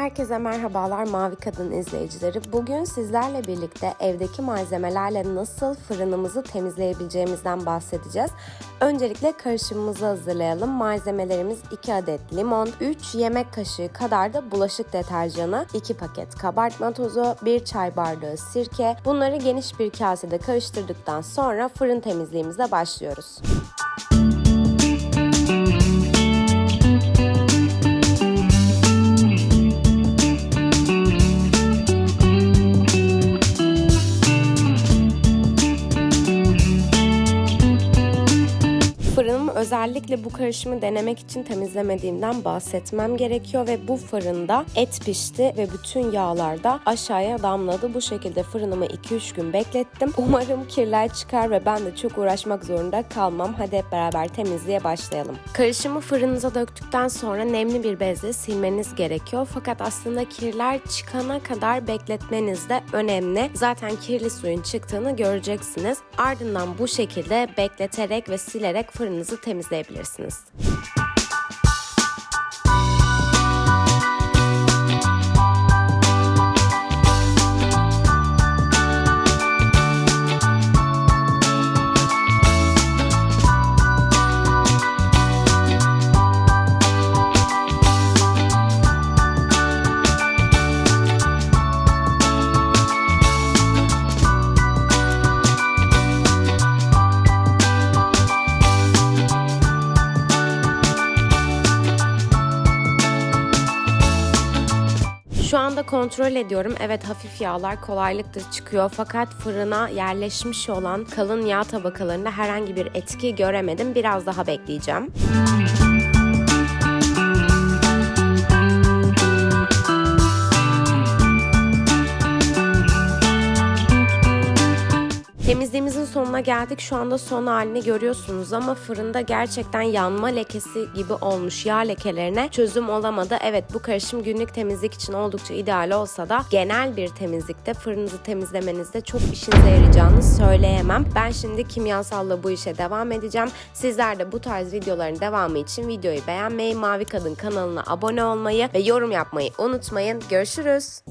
Herkese merhabalar Mavi Kadın izleyicileri. Bugün sizlerle birlikte evdeki malzemelerle nasıl fırınımızı temizleyebileceğimizden bahsedeceğiz. Öncelikle karışımımızı hazırlayalım. Malzemelerimiz 2 adet limon, 3 yemek kaşığı kadar da bulaşık deterjanı, 2 paket kabartma tozu, 1 çay bardağı sirke. Bunları geniş bir kasede karıştırdıktan sonra fırın temizliğimize başlıyoruz. Fırınımı özellikle bu karışımı denemek için temizlemediğimden bahsetmem gerekiyor ve bu fırında et pişti ve bütün yağlar da aşağıya damladı. Bu şekilde fırınımı 2-3 gün beklettim. Umarım kirler çıkar ve ben de çok uğraşmak zorunda kalmam. Hadi hep beraber temizliğe başlayalım. Karışımı fırınıza döktükten sonra nemli bir bezle silmeniz gerekiyor. Fakat aslında kirler çıkana kadar bekletmeniz de önemli. Zaten kirli suyun çıktığını göreceksiniz. Ardından bu şekilde bekleterek ve silerek fırınınızı temizleyebilirsiniz. Şu anda kontrol ediyorum. Evet hafif yağlar kolaylıkla çıkıyor fakat fırına yerleşmiş olan kalın yağ tabakalarında herhangi bir etki göremedim. Biraz daha bekleyeceğim. Temizliğimizin sonuna geldik. Şu anda son halini görüyorsunuz ama fırında gerçekten yanma lekesi gibi olmuş. Yağ lekelerine çözüm olamadı. Evet bu karışım günlük temizlik için oldukça ideal olsa da genel bir temizlikte fırınınızı temizlemenizde çok işinize yarayacağını söyleyemem. Ben şimdi kimyasalla bu işe devam edeceğim. Sizler de bu tarz videoların devamı için videoyu beğenmeyi, Mavi Kadın kanalına abone olmayı ve yorum yapmayı unutmayın. Görüşürüz.